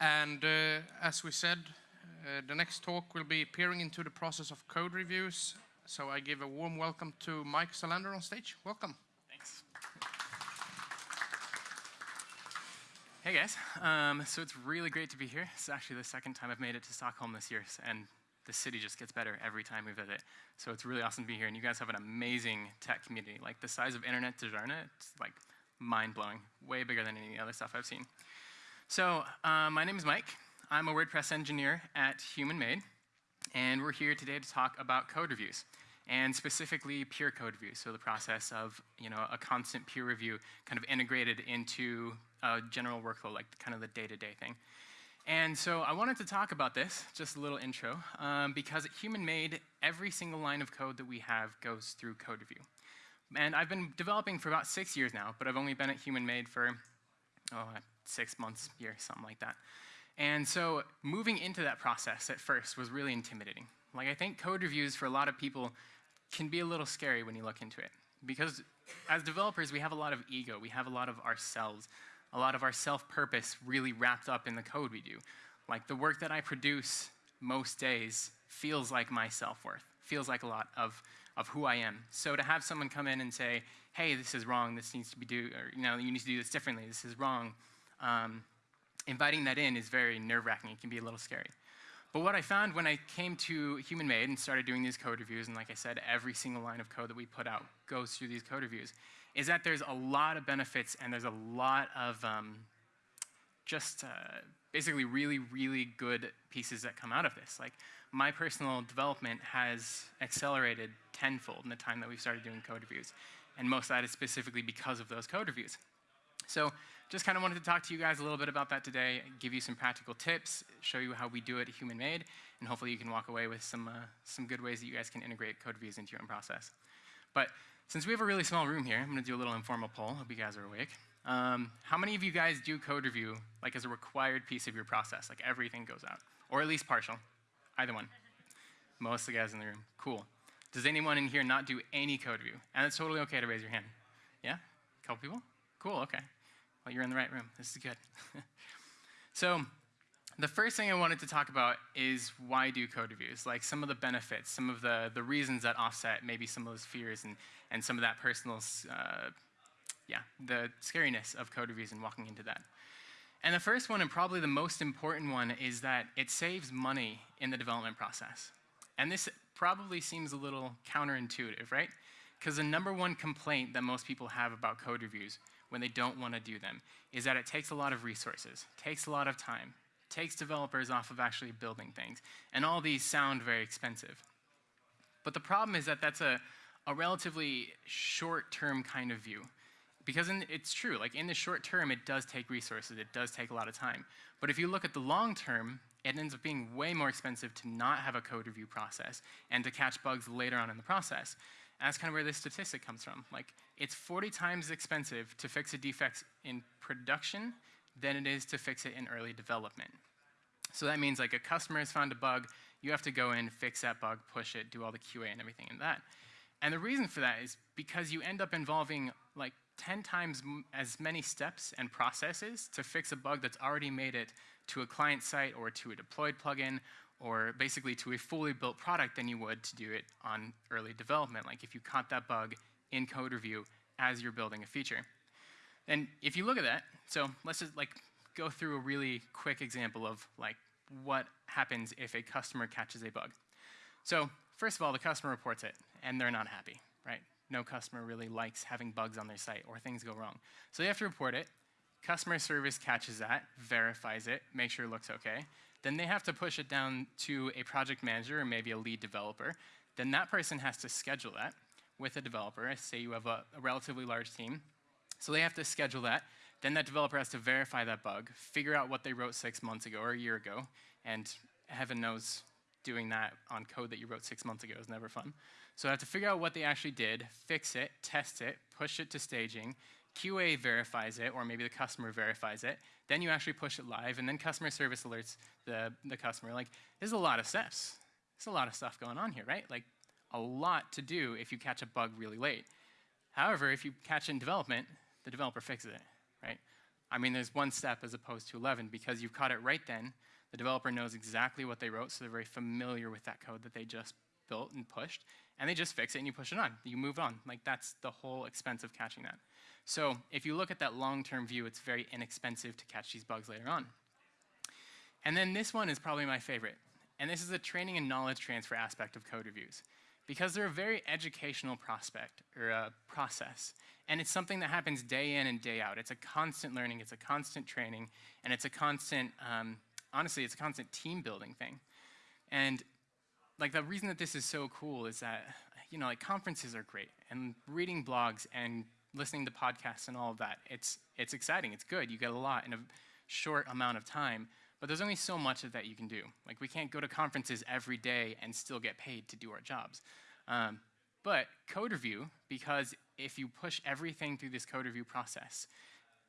And uh, as we said, uh, the next talk will be peering into the process of code reviews. So I give a warm welcome to Mike Selander on stage. Welcome. Thanks. Hey guys, um, so it's really great to be here. It's actually the second time I've made it to Stockholm this year, and the city just gets better every time we visit. So it's really awesome to be here, and you guys have an amazing tech community. Like the size of Internet Dalarna, it's like mind-blowing, way bigger than any other stuff I've seen. So uh, my name is Mike. I'm a WordPress engineer at Human Made, and we're here today to talk about code reviews and specifically peer code reviews, so the process of you know a constant peer review kind of integrated into a general workflow, like kind of the day-to-day -day thing. And so I wanted to talk about this, just a little intro, um, because at Human Made, every single line of code that we have goes through code review. And I've been developing for about six years now, but I've only been at Human Made for oh, uh, six months, year, something like that. And so moving into that process at first was really intimidating. Like I think code reviews for a lot of people can be a little scary when you look into it. Because as developers, we have a lot of ego. We have a lot of ourselves, a lot of our self-purpose really wrapped up in the code we do. Like the work that I produce most days feels like my self-worth, feels like a lot of, of who I am. So to have someone come in and say, hey, this is wrong, this needs to be do, or you know, you need to do this differently, this is wrong, um, inviting that in is very nerve-wracking. It can be a little scary. But what I found when I came to Human Made and started doing these code reviews, and like I said, every single line of code that we put out goes through these code reviews, is that there's a lot of benefits and there's a lot of um, just uh, basically really, really good pieces that come out of this. Like my personal development has accelerated tenfold in the time that we've started doing code reviews. And most of that is specifically because of those code reviews. So just kind of wanted to talk to you guys a little bit about that today, give you some practical tips, show you how we do it Human Made, and hopefully you can walk away with some, uh, some good ways that you guys can integrate code reviews into your own process. But since we have a really small room here, I'm going to do a little informal poll. Hope you guys are awake. Um, how many of you guys do code review like as a required piece of your process, like everything goes out, or at least partial? Either one. Most of the guys in the room. Cool. Does anyone in here not do any code review? And it's totally okay to raise your hand. Yeah? A couple people? Cool, okay. Well, you're in the right room. This is good. so the first thing I wanted to talk about is why do code reviews? Like some of the benefits, some of the, the reasons that offset maybe some of those fears and, and some of that personal, uh, yeah, the scariness of code reviews and walking into that. And the first one, and probably the most important one, is that it saves money in the development process. And this probably seems a little counterintuitive, right? Because the number one complaint that most people have about code reviews when they don't want to do them is that it takes a lot of resources, takes a lot of time, takes developers off of actually building things. And all these sound very expensive. But the problem is that that's a, a relatively short-term kind of view. Because in, it's true, like in the short term, it does take resources, it does take a lot of time. But if you look at the long term, it ends up being way more expensive to not have a code review process and to catch bugs later on in the process. And that's kind of where this statistic comes from. Like, it's 40 times expensive to fix a defect in production than it is to fix it in early development. So that means like a customer has found a bug, you have to go in, fix that bug, push it, do all the QA and everything in that. And the reason for that is because you end up involving like 10 times as many steps and processes to fix a bug that's already made it to a client site or to a deployed plugin or basically to a fully built product than you would to do it on early development, like if you caught that bug in code review as you're building a feature. And if you look at that, so let's just like go through a really quick example of like what happens if a customer catches a bug. So first of all, the customer reports it, and they're not happy, right? No customer really likes having bugs on their site or things go wrong. So they have to report it. Customer service catches that, verifies it, makes sure it looks okay. Then they have to push it down to a project manager or maybe a lead developer. Then that person has to schedule that with a developer. Say you have a, a relatively large team. So they have to schedule that. Then that developer has to verify that bug, figure out what they wrote six months ago or a year ago, and heaven knows doing that on code that you wrote six months ago is never fun. So I have to figure out what they actually did, fix it, test it, push it to staging, QA verifies it, or maybe the customer verifies it, then you actually push it live, and then customer service alerts the, the customer. Like, there's a lot of steps. There's a lot of stuff going on here, right? Like, a lot to do if you catch a bug really late. However, if you catch it in development, the developer fixes it, right? I mean, there's one step as opposed to 11 because you've caught it right then. The developer knows exactly what they wrote, so they're very familiar with that code that they just built and pushed, and they just fix it and you push it on. You move on. Like that's the whole expense of catching that. So if you look at that long-term view, it's very inexpensive to catch these bugs later on. And then this one is probably my favorite. And this is the training and knowledge transfer aspect of code reviews. Because they're a very educational prospect or a process. And it's something that happens day in and day out. It's a constant learning, it's a constant training, and it's a constant, um, honestly, it's a constant team building thing. And like the reason that this is so cool is that, you know, like conferences are great and reading blogs and listening to podcasts and all of that, it's, it's exciting, it's good, you get a lot in a short amount of time, but there's only so much of that you can do. Like we can't go to conferences every day and still get paid to do our jobs. Um, but code review, because if you push everything through this code review process,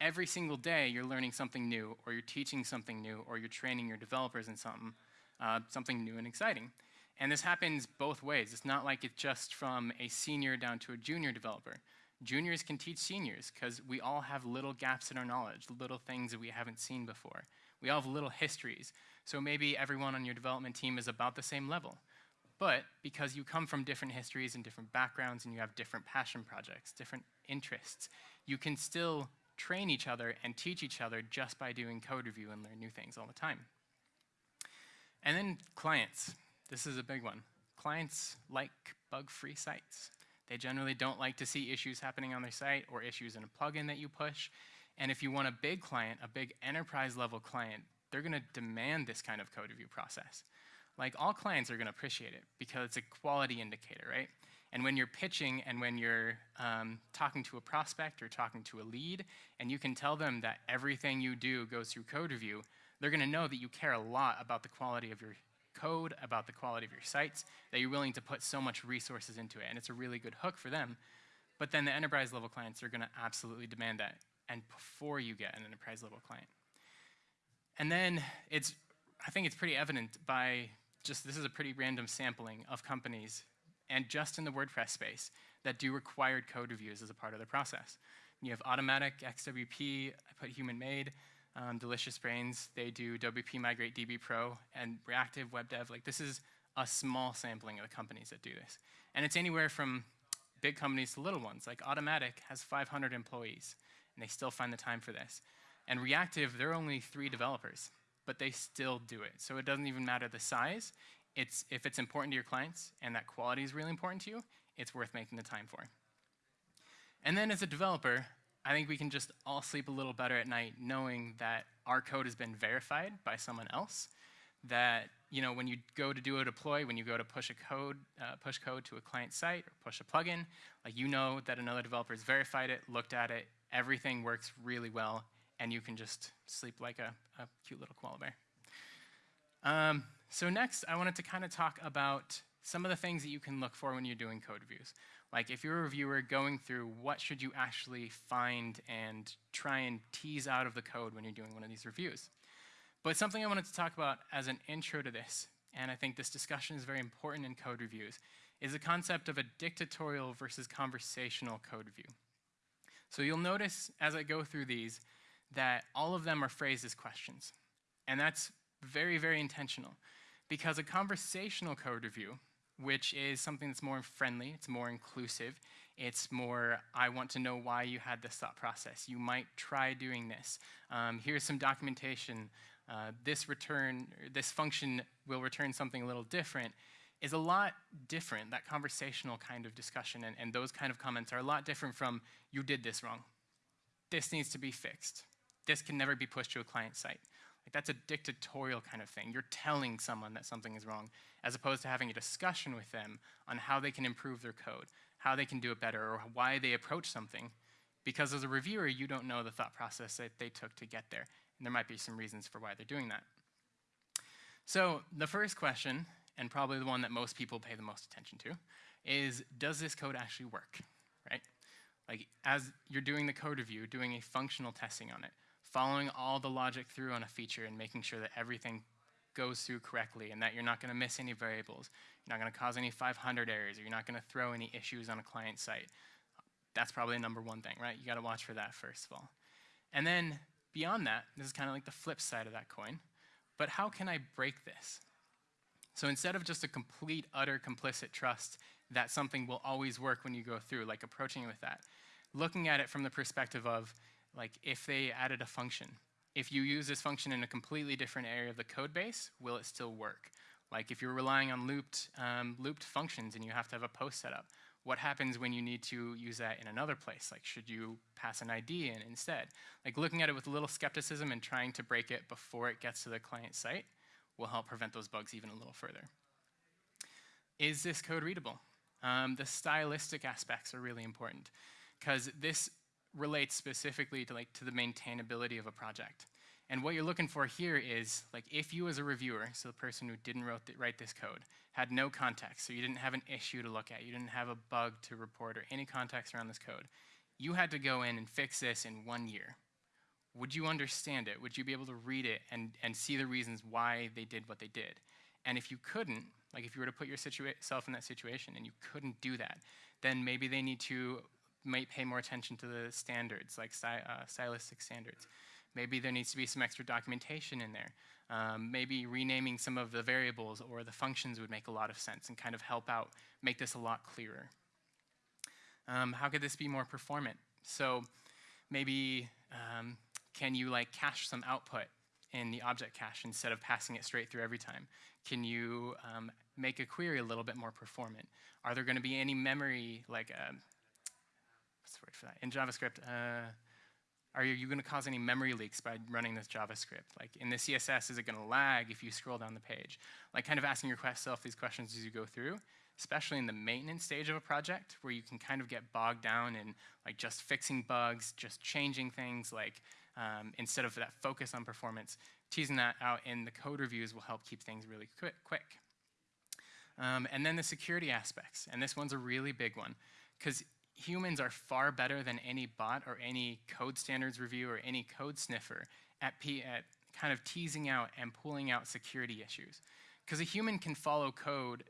every single day you're learning something new, or you're teaching something new, or you're training your developers in something, uh, something new and exciting. And this happens both ways. It's not like it's just from a senior down to a junior developer. Juniors can teach seniors because we all have little gaps in our knowledge, little things that we haven't seen before. We all have little histories. So maybe everyone on your development team is about the same level. But because you come from different histories and different backgrounds and you have different passion projects, different interests, you can still train each other and teach each other just by doing code review and learn new things all the time. And then clients. This is a big one. Clients like bug-free sites. They generally don't like to see issues happening on their site or issues in a plugin that you push. And if you want a big client, a big enterprise level client, they're going to demand this kind of code review process. Like all clients are going to appreciate it because it's a quality indicator, right? And when you're pitching and when you're um, talking to a prospect or talking to a lead, and you can tell them that everything you do goes through code review, they're going to know that you care a lot about the quality of your code, about the quality of your sites, that you're willing to put so much resources into it. And it's a really good hook for them. But then the enterprise level clients are going to absolutely demand that and before you get an enterprise level client. And then it's, I think it's pretty evident by just, this is a pretty random sampling of companies and just in the WordPress space that do required code reviews as a part of the process. You have Automattic, XWP, I put human made, um, Delicious Brains, they do WP Migrate DB Pro, and Reactive Web Dev. Like this is a small sampling of the companies that do this. And it's anywhere from big companies to little ones. Like Automattic has 500 employees, and they still find the time for this. And Reactive, they're only three developers, but they still do it. So it doesn't even matter the size. It's, if it's important to your clients and that quality is really important to you, it's worth making the time for. And then as a developer, I think we can just all sleep a little better at night knowing that our code has been verified by someone else. That you know when you go to do a deploy, when you go to push a code, uh, push code to a client site or push a plugin, like you know that another developer has verified it, looked at it, everything works really well, and you can just sleep like a, a cute little koala bear. Um, so next, I wanted to kind of talk about some of the things that you can look for when you're doing code reviews. Like if you're a reviewer going through what should you actually find and try and tease out of the code when you're doing one of these reviews. But something I wanted to talk about as an intro to this, and I think this discussion is very important in code reviews, is the concept of a dictatorial versus conversational code review. So you'll notice as I go through these that all of them are phrased as questions. And that's very, very intentional because a conversational code review which is something that's more friendly, it's more inclusive, it's more, I want to know why you had this thought process. You might try doing this. Um, here's some documentation. Uh, this return, this function will return something a little different, is a lot different. That conversational kind of discussion and, and those kind of comments are a lot different from, you did this wrong. This needs to be fixed. This can never be pushed to a client site. Like that's a dictatorial kind of thing. You're telling someone that something is wrong, as opposed to having a discussion with them on how they can improve their code, how they can do it better, or why they approach something. Because as a reviewer, you don't know the thought process that they took to get there. And there might be some reasons for why they're doing that. So the first question, and probably the one that most people pay the most attention to, is does this code actually work, right? Like as you're doing the code review, doing a functional testing on it, following all the logic through on a feature and making sure that everything goes through correctly and that you're not going to miss any variables. You're not going to cause any 500 errors or you're not going to throw any issues on a client site. That's probably the number one thing, right? You got to watch for that first of all. And then beyond that, this is kind of like the flip side of that coin. But how can I break this? So instead of just a complete, utter, complicit trust that something will always work when you go through, like approaching it with that, looking at it from the perspective of, like, if they added a function, if you use this function in a completely different area of the code base, will it still work? Like if you're relying on looped, um, looped functions and you have to have a post set up, what happens when you need to use that in another place? Like should you pass an ID in instead? Like looking at it with a little skepticism and trying to break it before it gets to the client site will help prevent those bugs even a little further. Is this code readable? Um, the stylistic aspects are really important because this relates specifically to like to the maintainability of a project. And what you're looking for here is like if you as a reviewer, so the person who didn't th write this code, had no context, so you didn't have an issue to look at, you didn't have a bug to report or any context around this code, you had to go in and fix this in one year. Would you understand it? Would you be able to read it and, and see the reasons why they did what they did? And if you couldn't, like if you were to put yourself in that situation and you couldn't do that, then maybe they need to might pay more attention to the standards, like uh, stylistic standards. Maybe there needs to be some extra documentation in there. Um, maybe renaming some of the variables or the functions would make a lot of sense and kind of help out, make this a lot clearer. Um, how could this be more performant? So maybe um, can you like cache some output in the object cache instead of passing it straight through every time? Can you um, make a query a little bit more performant? Are there going to be any memory, like, uh, word for that? In JavaScript, uh, are you going to cause any memory leaks by running this JavaScript? Like in the CSS, is it going to lag if you scroll down the page? Like kind of asking yourself these questions as you go through, especially in the maintenance stage of a project where you can kind of get bogged down in like just fixing bugs, just changing things, like um, instead of that focus on performance, teasing that out in the code reviews will help keep things really quick. quick. Um, and then the security aspects, and this one's a really big one, because humans are far better than any bot or any code standards review or any code sniffer at, P at kind of teasing out and pulling out security issues. Because a human can follow code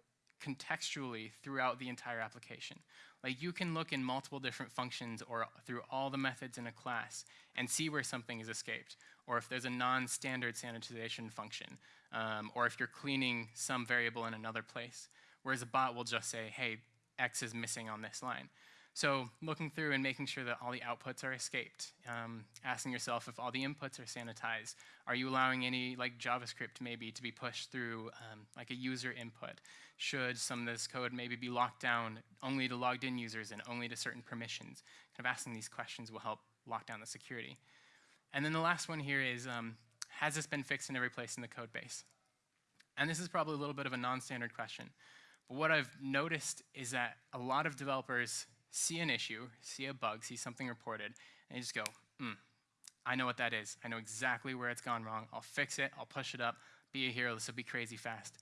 contextually throughout the entire application. Like you can look in multiple different functions or through all the methods in a class and see where something is escaped, or if there's a non-standard sanitization function, um, or if you're cleaning some variable in another place. Whereas a bot will just say, hey, X is missing on this line. So looking through and making sure that all the outputs are escaped, um, asking yourself if all the inputs are sanitized. Are you allowing any like JavaScript maybe to be pushed through um, like a user input? Should some of this code maybe be locked down only to logged in users and only to certain permissions? Kind of asking these questions will help lock down the security. And then the last one here is, um, has this been fixed in every place in the code base? And this is probably a little bit of a non-standard question. But what I've noticed is that a lot of developers see an issue, see a bug, see something reported, and you just go, hmm, I know what that is. I know exactly where it's gone wrong. I'll fix it. I'll push it up. Be a hero. This will be crazy fast.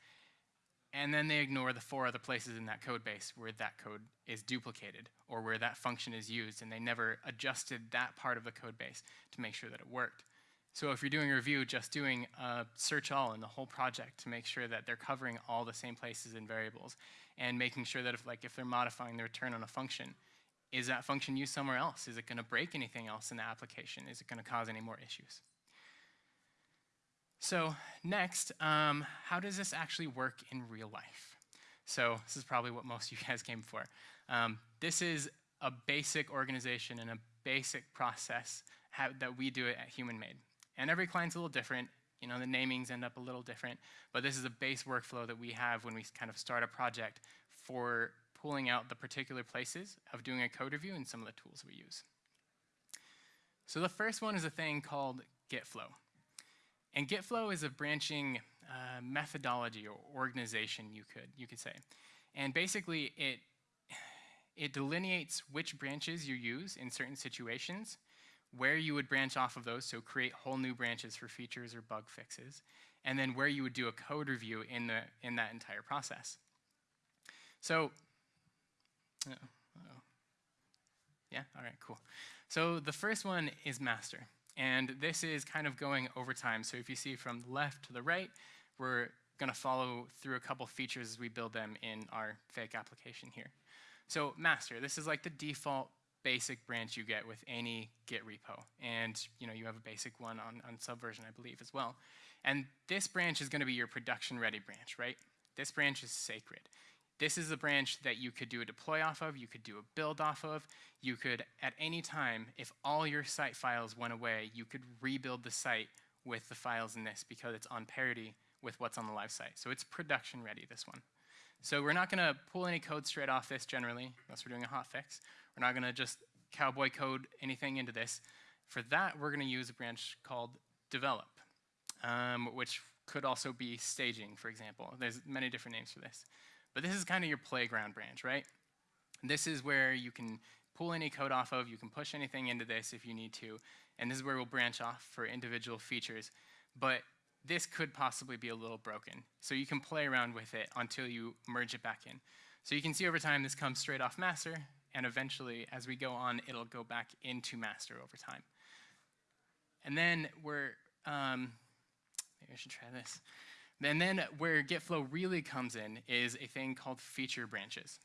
And then they ignore the four other places in that code base where that code is duplicated or where that function is used, and they never adjusted that part of the code base to make sure that it worked. So if you're doing a review, just doing a search all in the whole project to make sure that they're covering all the same places and variables and making sure that if, like, if they're modifying the return on a function, is that function used somewhere else? Is it going to break anything else in the application? Is it going to cause any more issues? So next, um, how does this actually work in real life? So this is probably what most of you guys came for. Um, this is a basic organization and a basic process that we do it at Human Made. And every client's a little different. You know, the namings end up a little different, but this is a base workflow that we have when we kind of start a project for pulling out the particular places of doing a code review and some of the tools we use. So the first one is a thing called GitFlow. And GitFlow is a branching uh, methodology or organization, you could, you could say. And basically, it, it delineates which branches you use in certain situations, where you would branch off of those, so create whole new branches for features or bug fixes, and then where you would do a code review in, the, in that entire process. So, uh -oh. yeah, all right, cool. So the first one is master. And this is kind of going over time. So if you see from left to the right, we're going to follow through a couple features as we build them in our fake application here. So master, this is like the default basic branch you get with any Git repo. And you know, you have a basic one on, on Subversion, I believe, as well. And this branch is going to be your production ready branch, right? This branch is sacred. This is a branch that you could do a deploy off of, you could do a build off of, you could, at any time, if all your site files went away, you could rebuild the site with the files in this because it's on parity with what's on the live site. So it's production ready, this one. So we're not gonna pull any code straight off this generally, unless we're doing a hotfix. We're not gonna just cowboy code anything into this. For that, we're gonna use a branch called develop, um, which could also be staging, for example. There's many different names for this. But this is kind of your playground branch, right? This is where you can pull any code off of, you can push anything into this if you need to, and this is where we'll branch off for individual features. But this could possibly be a little broken. So you can play around with it until you merge it back in. So you can see over time this comes straight off master, and eventually as we go on, it'll go back into master over time. And then we're, um, maybe I should try this. And then where GitFlow really comes in is a thing called feature branches.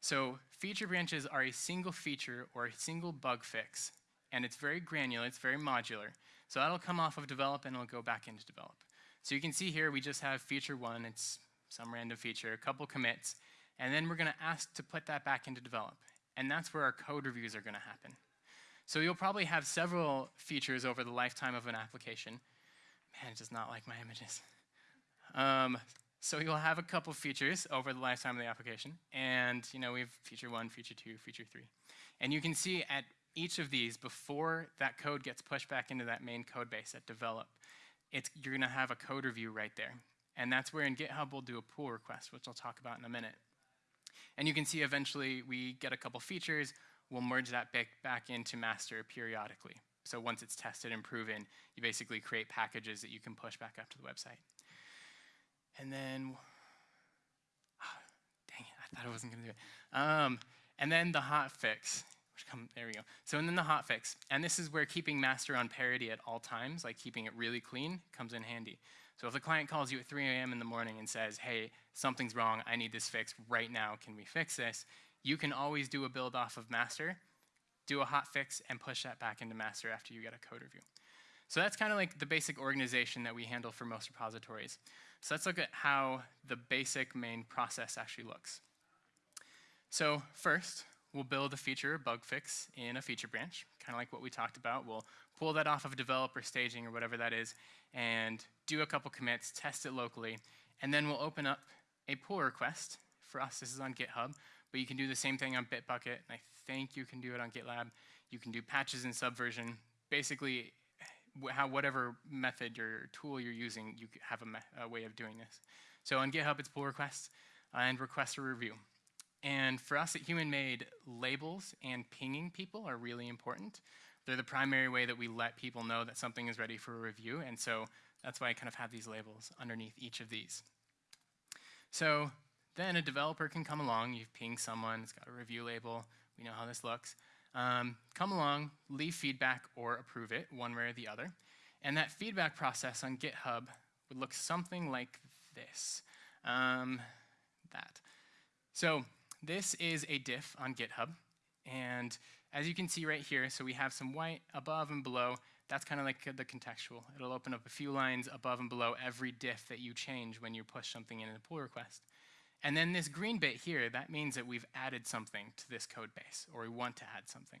So feature branches are a single feature or a single bug fix, and it's very granular, it's very modular. So that'll come off of develop and it'll go back into develop. So you can see here we just have feature one, it's some random feature, a couple commits, and then we're gonna ask to put that back into develop. And that's where our code reviews are gonna happen. So you'll probably have several features over the lifetime of an application. Man, it does not like my images. Um, so you'll have a couple features over the lifetime of the application. And you know, we have feature one, feature two, feature three. And you can see at each of these, before that code gets pushed back into that main code base at develop, it's, you're gonna have a code review right there. And that's where in GitHub we'll do a pull request, which I'll talk about in a minute. And you can see eventually we get a couple features, we'll merge that back, back into master periodically. So once it's tested and proven, you basically create packages that you can push back up to the website. And then, oh, dang it, I thought I wasn't gonna do it. Um, and then the hot fix. Come, there we go. So and then the hot fix. And this is where keeping master on parity at all times, like keeping it really clean, comes in handy. So if the client calls you at 3 a.m. in the morning and says, hey, something's wrong, I need this fixed right now, can we fix this? You can always do a build off of master, do a hot fix, and push that back into master after you get a code review. So that's kind of like the basic organization that we handle for most repositories. So let's look at how the basic main process actually looks. So first, we'll build a feature bug fix in a feature branch, kind of like what we talked about. We'll pull that off of developer staging or whatever that is, and do a couple commits, test it locally, and then we'll open up a pull request. For us, this is on GitHub, but you can do the same thing on Bitbucket, and I think you can do it on GitLab. You can do patches in Subversion. Basically, how whatever method or tool you're using, you have a, a way of doing this. So on GitHub, it's pull requests and request a review. And for us at Human Made, labels and pinging people are really important. They're the primary way that we let people know that something is ready for a review, and so that's why I kind of have these labels underneath each of these. So then a developer can come along, you've pinged someone, it's got a review label, we know how this looks. Um, come along, leave feedback or approve it, one way or the other. And that feedback process on GitHub would look something like this. Um, that. So this is a diff on GitHub. And as you can see right here, so we have some white above and below. That's kind of like uh, the contextual. It'll open up a few lines above and below every diff that you change when you push something in a pull request. And then this green bit here, that means that we've added something to this code base, or we want to add something.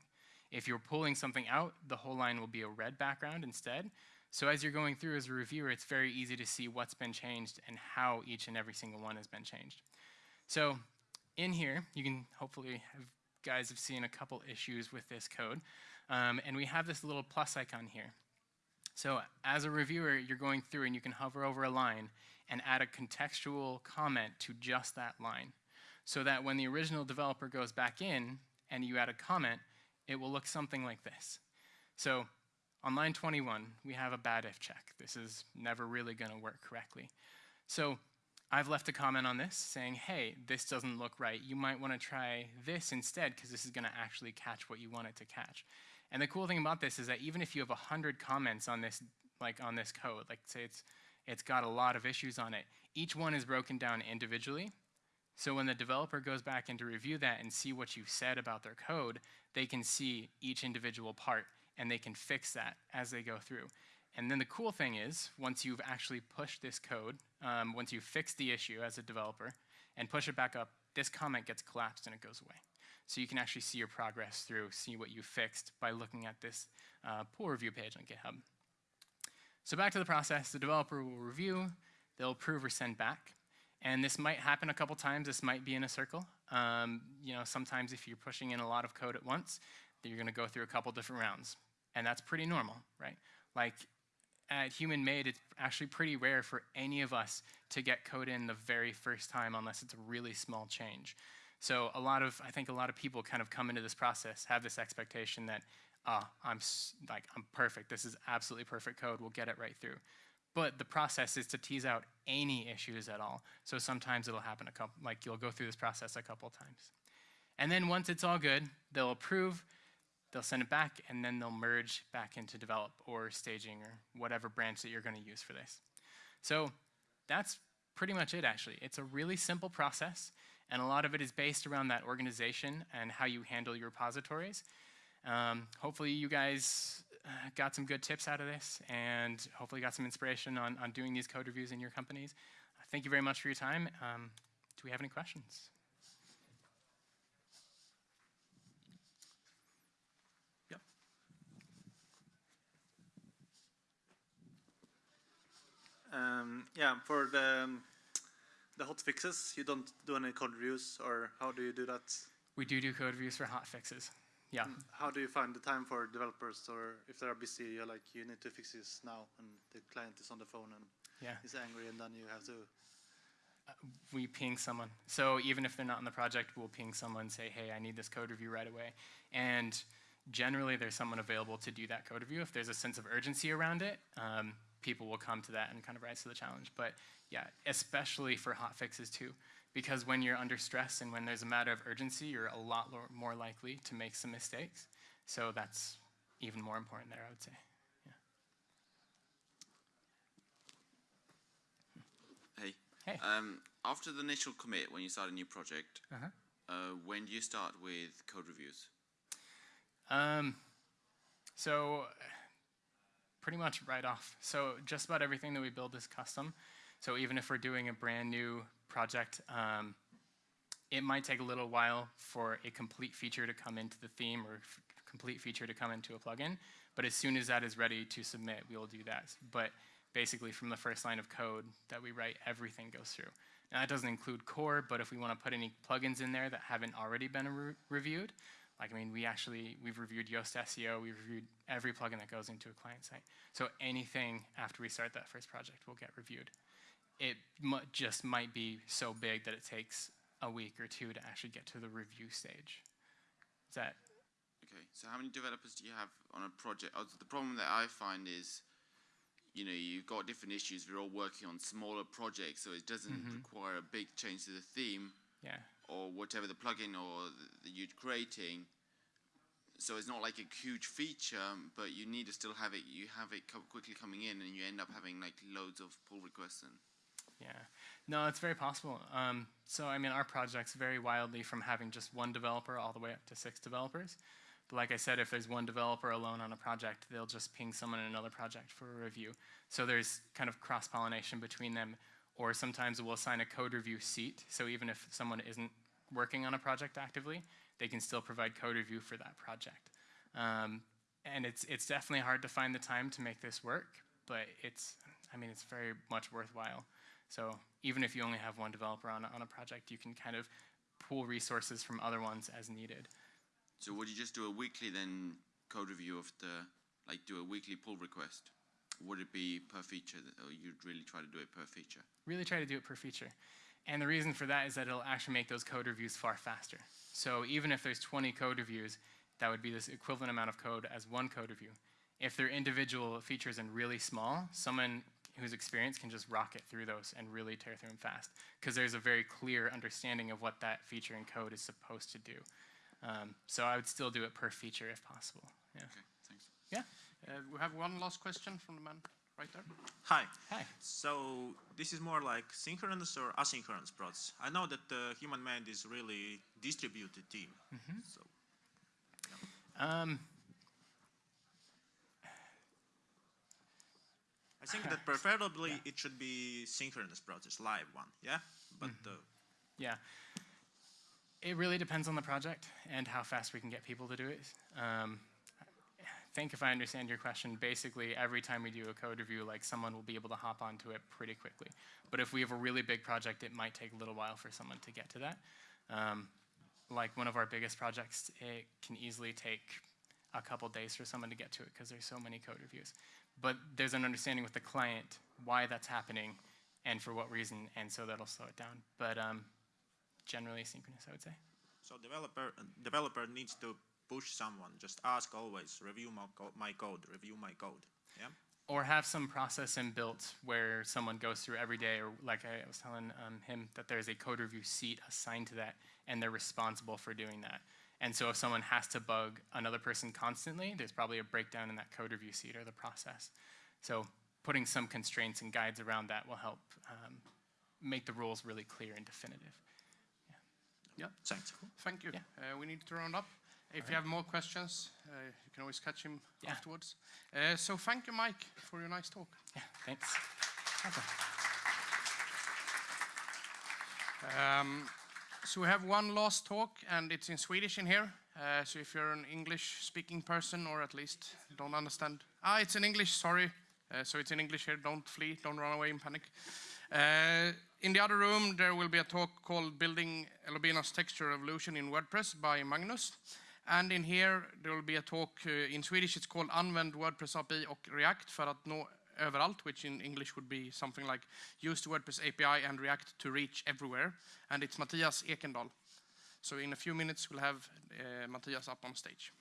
If you're pulling something out, the whole line will be a red background instead. So as you're going through as a reviewer, it's very easy to see what's been changed and how each and every single one has been changed. So in here, you can hopefully have, guys have seen a couple issues with this code. Um, and we have this little plus icon here. So as a reviewer, you're going through and you can hover over a line and add a contextual comment to just that line. So that when the original developer goes back in and you add a comment, it will look something like this. So on line 21, we have a bad if check. This is never really going to work correctly. So I've left a comment on this saying, hey, this doesn't look right. You might want to try this instead because this is going to actually catch what you want it to catch. And the cool thing about this is that even if you have 100 comments on this, like on this code, like say it's, it's got a lot of issues on it, each one is broken down individually So when the developer goes back in to review that and see what you've said about their code, they can see each individual part and they can fix that as they go through. And then the cool thing is, once you've actually pushed this code, um, once you fix the issue as a developer and push it back up, this comment gets collapsed and it goes away. So you can actually see your progress through, see what you fixed by looking at this uh, pull review page on GitHub. So back to the process, the developer will review, they'll approve or send back. And this might happen a couple times, this might be in a circle. Um, you know, sometimes if you're pushing in a lot of code at once, you're gonna go through a couple different rounds. And that's pretty normal, right? Like at Human Made, it's actually pretty rare for any of us to get code in the very first time unless it's a really small change. So a lot of, I think a lot of people kind of come into this process, have this expectation that, ah, I'm like, I'm perfect. This is absolutely perfect code. We'll get it right through. But the process is to tease out any issues at all. So sometimes it'll happen a couple, like you'll go through this process a couple times. And then once it's all good, they'll approve, they'll send it back, and then they'll merge back into develop or staging or whatever branch that you're going to use for this. So that's pretty much it, actually. It's a really simple process, and a lot of it is based around that organization and how you handle your repositories. Um, hopefully, you guys uh, got some good tips out of this, and hopefully got some inspiration on, on doing these code reviews in your companies. Uh, thank you very much for your time. Um, do we have any questions? Um, yeah, for the um, the hot fixes, you don't do any code reviews, or how do you do that? We do do code reviews for hot fixes. Yeah. And how do you find the time for developers, or if they are busy, you're like, you need to fix this now, and the client is on the phone and Yeah. is angry, and then you have to. we ping someone. So even if they're not in the project, we'll ping someone, and say, hey, I need this code review right away. And generally, there's someone available to do that code review. If there's a sense of urgency around it, um, people will come to that and kind of rise to the challenge. But yeah, especially for hot fixes too, because when you're under stress and when there's a matter of urgency, you're a lot more likely to make some mistakes. So that's even more important there, I would say. Hey. Hey. Um, after the initial commit, when you start a new project, Uh-huh. uh, when do you start with code reviews? Um, so pretty much right off. So just about everything that we build is custom. So even if we're doing a brand new project, um, it might take a little while for a complete feature to come into the theme or complete feature to come into a plugin. But as soon as that is ready to submit, we will do that. But basically, from the first line of code that we write, everything goes through. Now, that doesn't include core, but if we want to put any plugins in there that haven't already been re- reviewed, like, I mean, we actually, we've reviewed Yoast SEO, we've reviewed every plugin that goes into a client site. So anything after we start that first project will get reviewed. It just might be so big that it takes a week or two to actually get to the review stage. Is that, Okay, so how many developers do you have on a project? Uh, the problem that I find is, you know, you've got different issues. We're all working on smaller projects, so it doesn't require a big change to the theme yeah, or whatever the plugin or that you're creating. So it's not like a huge feature, but you need to still have it. You have it co- quickly coming in, and you end up having like loads of pull requests. And yeah. No, it's very possible. Um, so, I mean, our projects vary wildly from having just one developer all the way up to six developers. But like I said, if there's one developer alone on a project, they'll just ping someone in another project for a review. So there's kind of cross pollination between them. Or sometimes we'll assign a code review seat. So even if someone isn't working on a project actively, they can still provide code review for that project. Um, and it's it's definitely hard to find the time to make this work, but it's I mean it's very much worthwhile. So even if you only have one developer on a, on a project, you can kind of pool resources from other ones as needed. so would you just do a weekly then code review of the like do a weekly pull request? Would it be per feature, or you'd really try to do it per feature? Really try to do it per feature. And the reason for that is that it'll actually make those code reviews far faster. So even if there's 20 code reviews, that would be this equivalent amount of code as one code review. If they're individual features and really small, someone who's experienced can just rocket through those and really tear through them fast because there's a very clear understanding of what that feature and code is supposed to do. Um, so I would still do it per feature if possible. Yeah. Okay, thanks. Yeah. Uh, we have one last question from the man right there. Hi. Hi. So this is more like synchronous or asynchronous process. I know that the Human Made is really distributed team. So Um, I think that preferably it should be synchronous process, live one. Yeah. But uh, Yeah. It really depends on the project and how fast we can get people to do it. Um, I think if I understand your question, basically every time we do a code review, like someone will be able to hop onto it pretty quickly. But if we have a really big project, it might take a little while for someone to get to that. Um, like one of our biggest projects, it can easily take a couple days for someone to get to it because there's so many code reviews. But there's an understanding with the client why that's happening and for what reason, and so that'll slow it down. But um, generally synchronous, I would say. so developer developer needs to push someone. Just ask always. Review my, co- my code. Review my code. Yeah. Or have some process inbuilt where someone goes through every day, or like I was telling um, him, that there's a code review seat assigned to that, and they're responsible for doing that. And so if someone has to bug another person constantly, there's probably a breakdown in that code review seat or the process. So putting some constraints and guides around that will help um, make the rules really clear and definitive. Yeah, thanks. Thank you. Yeah. Uh, we need to round up. If you have more questions, uh, you can always catch him Yeah. afterwards. Uh, so thank you, Mike, for your nice talk. Yeah, thanks. Um, so we have one last talk, and it's in Swedish in here. Uh, so if you're an English-speaking person, or at least don't understand, ah, it's in English. Sorry. Uh, so it's in English here. Don't flee. Don't run away in panic. Uh, in the other room, there will be a talk called "Building Elobina's Texture Revolution in WordPress" by Magnus. And in here, there will be a talk uh, in Swedish. It's called "Använd WordPress API och React för att nå överallt," which in English would be something like "Use the WordPress API and React to reach everywhere." And it's Matthias Ekendal. So in a few minutes, we'll have uh, Matthias up on stage.